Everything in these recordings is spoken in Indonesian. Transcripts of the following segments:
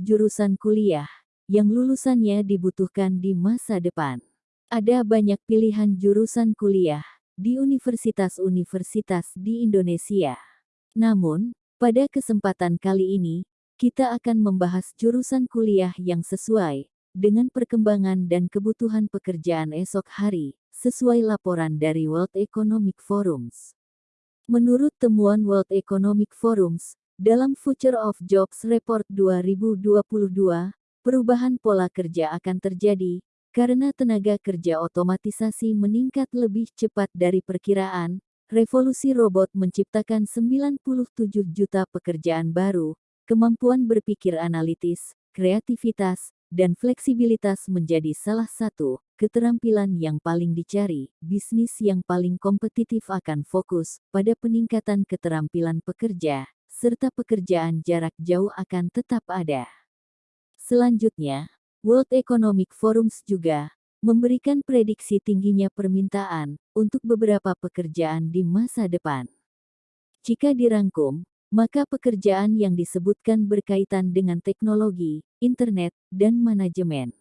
20 jurusan kuliah yang lulusannya dibutuhkan di masa depan. Ada banyak pilihan jurusan kuliah di universitas-universitas di Indonesia. Namun, pada kesempatan kali ini, kita akan membahas jurusan kuliah yang sesuai dengan perkembangan dan kebutuhan pekerjaan esok hari, sesuai laporan dari World Economic Forums. Menurut temuan World Economic Forums, dalam Future of Jobs Report 2022, perubahan pola kerja akan terjadi karena tenaga kerja otomatisasi meningkat lebih cepat dari perkiraan. Revolusi robot menciptakan 97 juta pekerjaan baru, kemampuan berpikir analitis, kreativitas, dan fleksibilitas menjadi salah satu keterampilan yang paling dicari. Bisnis yang paling kompetitif akan fokus pada peningkatan keterampilan pekerja, serta pekerjaan jarak jauh akan tetap ada. Selanjutnya, World Economic Forums juga memberikan prediksi tingginya permintaan untuk beberapa pekerjaan di masa depan. Jika dirangkum, maka pekerjaan yang disebutkan berkaitan dengan teknologi, internet, dan manajemen.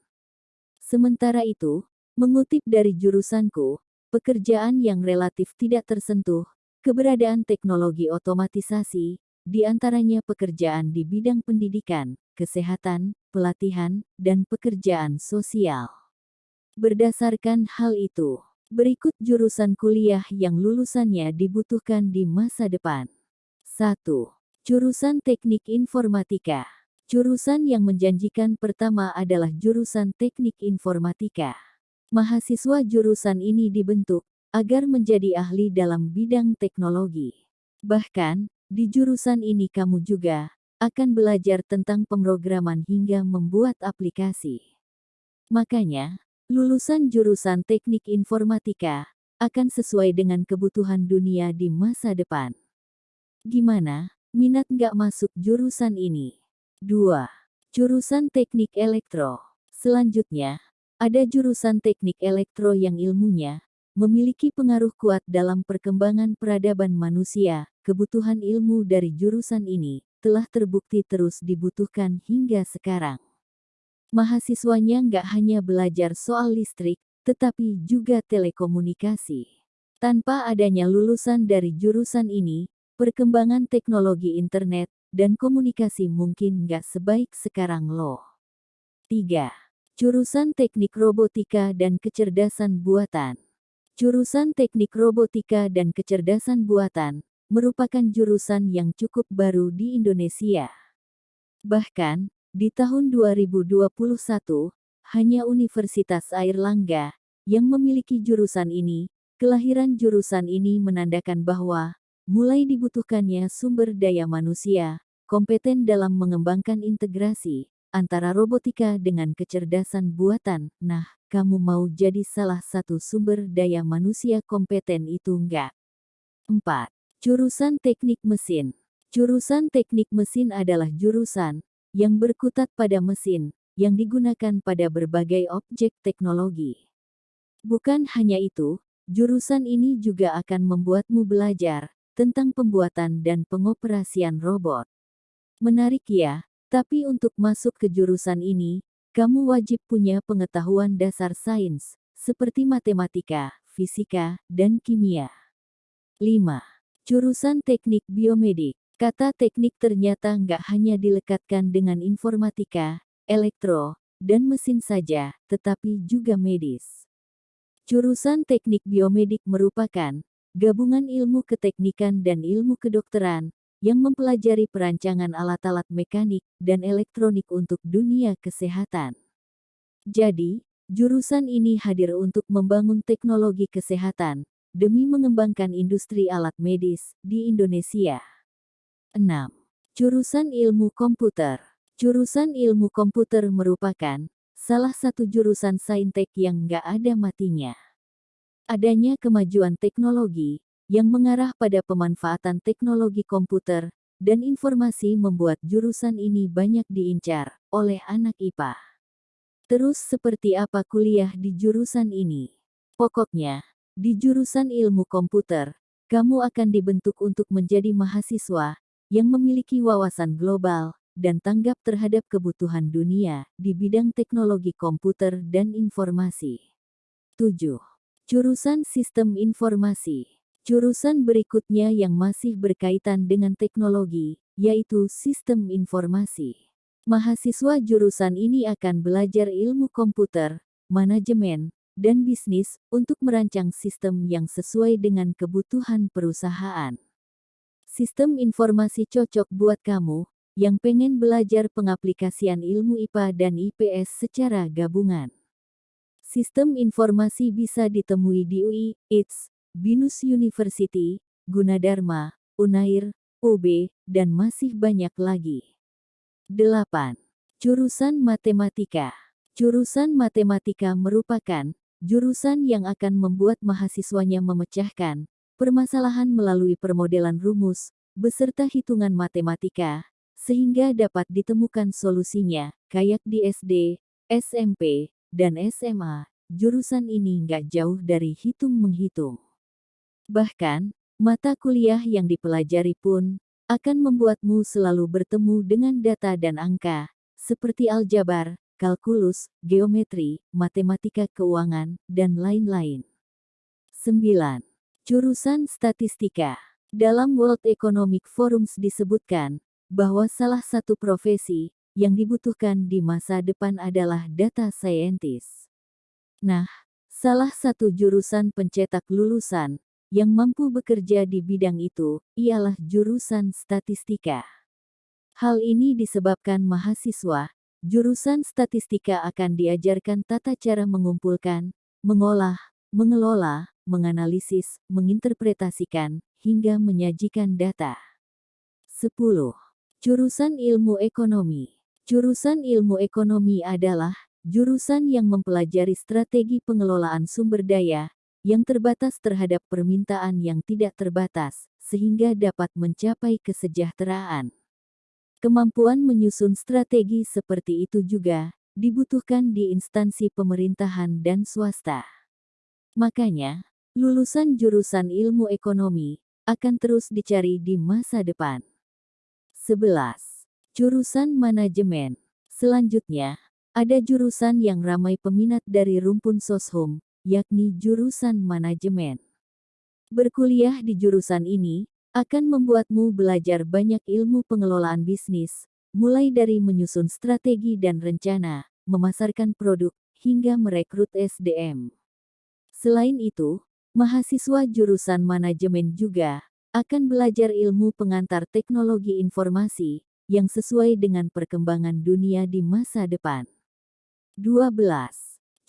Sementara itu, mengutip dari jurusanku, pekerjaan yang relatif tidak tersentuh, keberadaan teknologi otomatisasi, di antaranya pekerjaan di bidang pendidikan, kesehatan, pelatihan, dan pekerjaan sosial. Berdasarkan hal itu, berikut jurusan kuliah yang lulusannya dibutuhkan di masa depan. 1. Jurusan Teknik Informatika. Jurusan yang menjanjikan pertama adalah jurusan Teknik Informatika. Mahasiswa jurusan ini dibentuk agar menjadi ahli dalam bidang teknologi. Bahkan, di jurusan ini kamu juga akan belajar tentang pemrograman hingga membuat aplikasi. Makanya, lulusan jurusan teknik informatika akan sesuai dengan kebutuhan dunia di masa depan. Gimana, minat nggak masuk jurusan ini? 2. Jurusan teknik elektro. Selanjutnya, ada jurusan teknik elektro yang ilmunya memiliki pengaruh kuat dalam perkembangan peradaban manusia, kebutuhan ilmu dari jurusan ini telah terbukti terus dibutuhkan hingga sekarang. Mahasiswanya nggak hanya belajar soal listrik, tetapi juga telekomunikasi. Tanpa adanya lulusan dari jurusan ini, perkembangan teknologi internet dan komunikasi mungkin nggak sebaik sekarang loh. 3. Jurusan Teknik Robotika dan Kecerdasan Buatan Jurusan Teknik Robotika dan Kecerdasan Buatan merupakan jurusan yang cukup baru di Indonesia. Bahkan, di tahun 2021, hanya Universitas Airlangga yang memiliki jurusan ini. Kelahiran jurusan ini menandakan bahwa mulai dibutuhkannya sumber daya manusia kompeten dalam mengembangkan integrasi antara robotika dengan kecerdasan buatan. Nah, kamu mau jadi salah satu sumber daya manusia kompeten itu enggak? 4. Jurusan Teknik Mesin Jurusan Teknik Mesin adalah jurusan yang berkutat pada mesin yang digunakan pada berbagai objek teknologi. Bukan hanya itu, jurusan ini juga akan membuatmu belajar tentang pembuatan dan pengoperasian robot. Menarik ya, tapi untuk masuk ke jurusan ini, kamu wajib punya pengetahuan dasar sains, seperti matematika, fisika, dan kimia. 5. Jurusan Teknik Biomedik. Kata teknik ternyata nggak hanya dilekatkan dengan informatika, elektro, dan mesin saja, tetapi juga medis. Jurusan Teknik Biomedik merupakan gabungan ilmu keteknikan dan ilmu kedokteran yang mempelajari perancangan alat-alat mekanik dan elektronik untuk dunia kesehatan. Jadi, jurusan ini hadir untuk membangun teknologi kesehatan demi mengembangkan industri alat medis di Indonesia. 6. Jurusan Ilmu Komputer Jurusan Ilmu Komputer merupakan salah satu jurusan saintek yang nggak ada matinya. Adanya kemajuan teknologi yang mengarah pada pemanfaatan teknologi komputer dan informasi membuat jurusan ini banyak diincar oleh anak IPA. Terus seperti apa kuliah di jurusan ini? Pokoknya, di jurusan ilmu komputer, kamu akan dibentuk untuk menjadi mahasiswa yang memiliki wawasan global dan tanggap terhadap kebutuhan dunia di bidang teknologi komputer dan informasi. 7. Jurusan Sistem Informasi Jurusan berikutnya yang masih berkaitan dengan teknologi, yaitu Sistem Informasi. Mahasiswa jurusan ini akan belajar ilmu komputer, manajemen, dan bisnis untuk merancang sistem yang sesuai dengan kebutuhan perusahaan. Sistem informasi cocok buat kamu yang pengen belajar pengaplikasian ilmu IPA dan IPS secara gabungan. Sistem informasi bisa ditemui di UI, ITS, BINUS University, Gunadarma, Unair, UB, dan masih banyak lagi. 8. Jurusan Matematika Jurusan Matematika merupakan jurusan yang akan membuat mahasiswanya memecahkan permasalahan melalui permodelan rumus, beserta hitungan matematika, sehingga dapat ditemukan solusinya, kayak di SD, SMP, dan SMA, jurusan ini nggak jauh dari hitung-menghitung. Bahkan, mata kuliah yang dipelajari pun akan membuatmu selalu bertemu dengan data dan angka, seperti aljabar, kalkulus, geometri, matematika keuangan, dan lain-lain. 9. Jurusan Statistika Dalam World Economic Forums disebutkan bahwa salah satu profesi yang dibutuhkan di masa depan adalah data scientist. Nah, salah satu jurusan pencetak lulusan yang mampu bekerja di bidang itu ialah jurusan statistika. Hal ini disebabkan mahasiswa Jurusan statistika akan diajarkan tata cara mengumpulkan, mengolah, mengelola, menganalisis, menginterpretasikan, hingga menyajikan data. 10. Jurusan Ilmu Ekonomi Jurusan Ilmu Ekonomi adalah jurusan yang mempelajari strategi pengelolaan sumber daya yang terbatas terhadap permintaan yang tidak terbatas, sehingga dapat mencapai kesejahteraan. Kemampuan menyusun strategi seperti itu juga dibutuhkan di instansi pemerintahan dan swasta. Makanya, lulusan jurusan ilmu ekonomi akan terus dicari di masa depan. 11. Jurusan manajemen. Selanjutnya, ada jurusan yang ramai peminat dari rumpun soshum, yakni jurusan manajemen. Berkuliah di jurusan ini akan membuatmu belajar banyak ilmu pengelolaan bisnis, mulai dari menyusun strategi dan rencana, memasarkan produk, hingga merekrut SDM. Selain itu, mahasiswa jurusan manajemen juga akan belajar ilmu pengantar teknologi informasi yang sesuai dengan perkembangan dunia di masa depan. 12.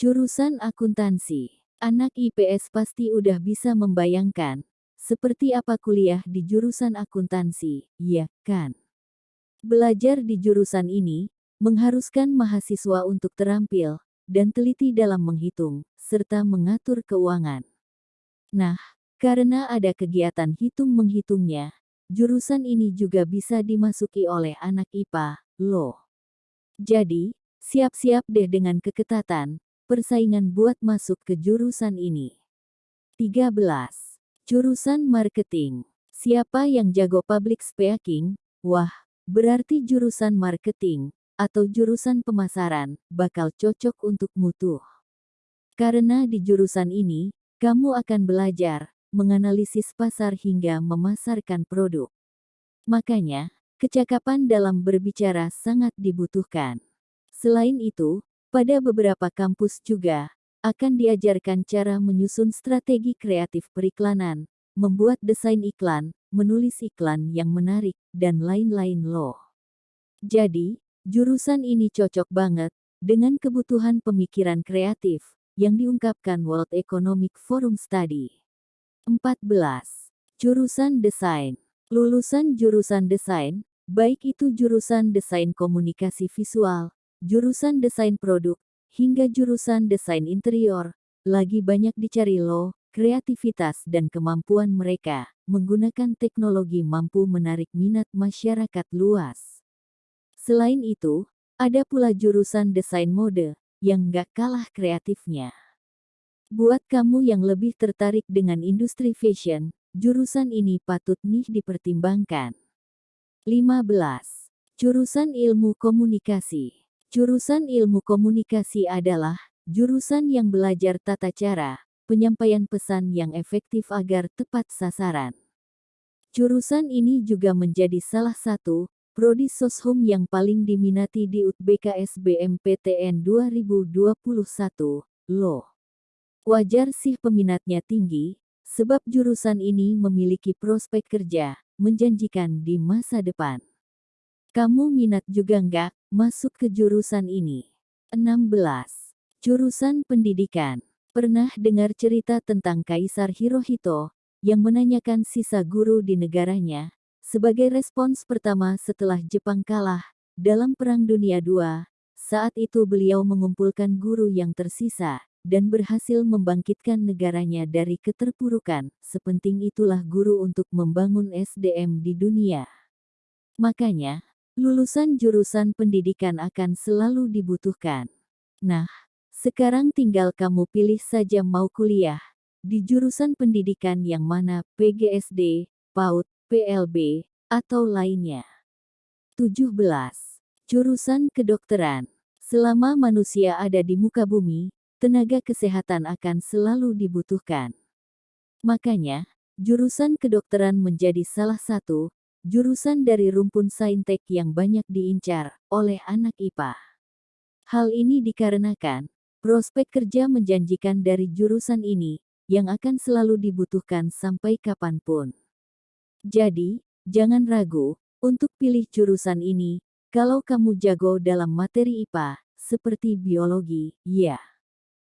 Jurusan akuntansi. Anak IPS pasti udah bisa membayangkan seperti apa kuliah di jurusan akuntansi, ya kan? Belajar di jurusan ini mengharuskan mahasiswa untuk terampil dan teliti dalam menghitung serta mengatur keuangan. Nah, karena ada kegiatan hitung-menghitungnya, jurusan ini juga bisa dimasuki oleh anak IPA, loh. Jadi, siap-siap deh dengan keketatan persaingan buat masuk ke jurusan ini. 13. Jurusan marketing. Siapa yang jago public speaking? Wah, berarti jurusan marketing atau jurusan pemasaran bakal cocok untuk mutu. Karena di jurusan ini, kamu akan belajar menganalisis pasar hingga memasarkan produk. Makanya, kecakapan dalam berbicara sangat dibutuhkan. Selain itu, pada beberapa kampus juga akan diajarkan cara menyusun strategi kreatif periklanan, membuat desain iklan, menulis iklan yang menarik, dan lain-lain loh. Jadi, jurusan ini cocok banget dengan kebutuhan pemikiran kreatif yang diungkapkan World Economic Forum Study. 14. Jurusan Desain Lulusan jurusan desain, baik itu jurusan desain komunikasi visual, jurusan desain produk, hingga jurusan desain interior, lagi banyak dicari loh, kreativitas dan kemampuan mereka menggunakan teknologi mampu menarik minat masyarakat luas. Selain itu, ada pula jurusan desain mode yang gak kalah kreatifnya. Buat kamu yang lebih tertarik dengan industri fashion, jurusan ini patut nih dipertimbangkan. 15. Jurusan Ilmu Komunikasi Jurusan Ilmu Komunikasi adalah jurusan yang belajar tata cara, penyampaian pesan yang efektif agar tepat sasaran. Jurusan ini juga menjadi salah satu prodi soshum yang paling diminati di UTBK SBMPTN 2021, loh. Wajar sih peminatnya tinggi, sebab jurusan ini memiliki prospek kerja, menjanjikan di masa depan. Kamu minat juga nggak masuk ke jurusan ini? 16. Jurusan Pendidikan. Pernah dengar cerita tentang Kaisar Hirohito yang menanyakan sisa guru di negaranya sebagai respons pertama setelah Jepang kalah dalam Perang Dunia II. Saat itu beliau mengumpulkan guru yang tersisa dan berhasil membangkitkan negaranya dari keterpurukan. Sepenting itulah guru untuk membangun SDM di dunia. Makanya, Lulusan jurusan pendidikan akan selalu dibutuhkan. Nah, sekarang tinggal kamu pilih saja mau kuliah di jurusan pendidikan yang mana PGSD, PAUD, PLB, atau lainnya. 17. Jurusan kedokteran. Selama manusia ada di muka bumi, tenaga kesehatan akan selalu dibutuhkan. Makanya, jurusan kedokteran menjadi salah satu jurusan dari rumpun saintek yang banyak diincar oleh anak IPA. Hal ini dikarenakan prospek kerja menjanjikan dari jurusan ini yang akan selalu dibutuhkan sampai kapan pun. Jadi, jangan ragu untuk pilih jurusan ini kalau kamu jago dalam materi IPA seperti biologi, ya.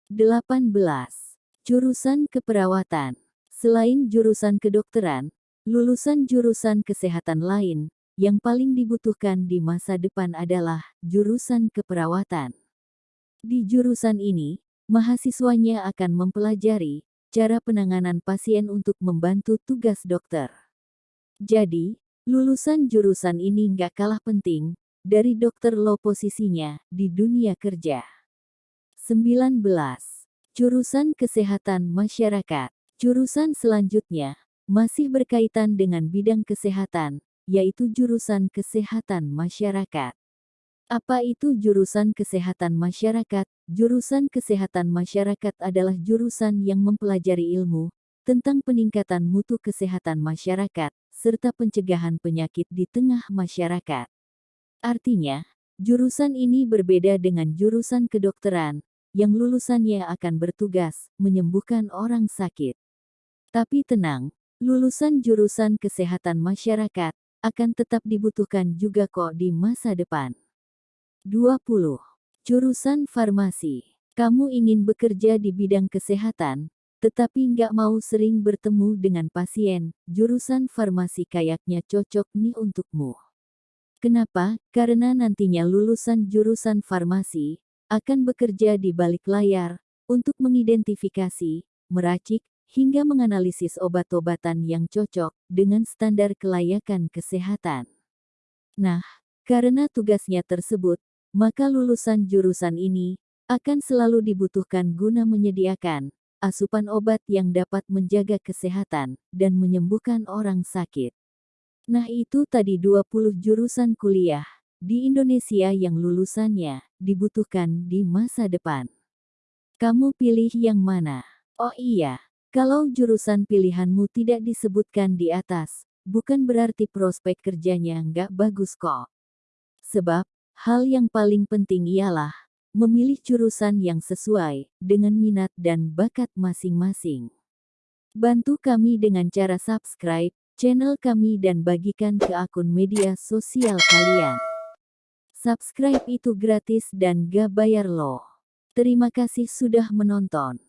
18. Jurusan keperawatan. Selain jurusan kedokteran, Lulusan jurusan kesehatan lain, yang paling dibutuhkan di masa depan adalah jurusan keperawatan. Di jurusan ini, mahasiswanya akan mempelajari cara penanganan pasien untuk membantu tugas dokter. Jadi, lulusan jurusan ini nggak kalah penting dari dokter lo posisinya di dunia kerja. 19. Jurusan Kesehatan Masyarakat Jurusan selanjutnya masih berkaitan dengan bidang kesehatan, yaitu jurusan kesehatan masyarakat. Apa itu jurusan kesehatan masyarakat? Jurusan kesehatan masyarakat adalah jurusan yang mempelajari ilmu tentang peningkatan mutu kesehatan masyarakat serta pencegahan penyakit di tengah masyarakat. Artinya, jurusan ini berbeda dengan jurusan kedokteran yang lulusannya akan bertugas menyembuhkan orang sakit. Tapi tenang, lulusan jurusan kesehatan masyarakat akan tetap dibutuhkan juga kok di masa depan. 20. Jurusan farmasi. Kamu ingin bekerja di bidang kesehatan, tetapi nggak mau sering bertemu dengan pasien, jurusan farmasi kayaknya cocok nih untukmu. Kenapa? Karena nantinya lulusan jurusan farmasi akan bekerja di balik layar untuk mengidentifikasi, meracik, hingga menganalisis obat-obatan yang cocok dengan standar kelayakan kesehatan. Nah, karena tugasnya tersebut, maka lulusan jurusan ini akan selalu dibutuhkan guna menyediakan asupan obat yang dapat menjaga kesehatan dan menyembuhkan orang sakit. Nah itu tadi 20 jurusan kuliah di Indonesia yang lulusannya dibutuhkan di masa depan. Kamu pilih yang mana? Oh iya, kalau jurusan pilihanmu tidak disebutkan di atas, bukan berarti prospek kerjanya nggak bagus kok. Sebab, hal yang paling penting ialah memilih jurusan yang sesuai dengan minat dan bakat masing-masing. Bantu kami dengan cara subscribe channel kami dan bagikan ke akun media sosial kalian. Subscribe itu gratis dan gak bayar loh. Terima kasih sudah menonton.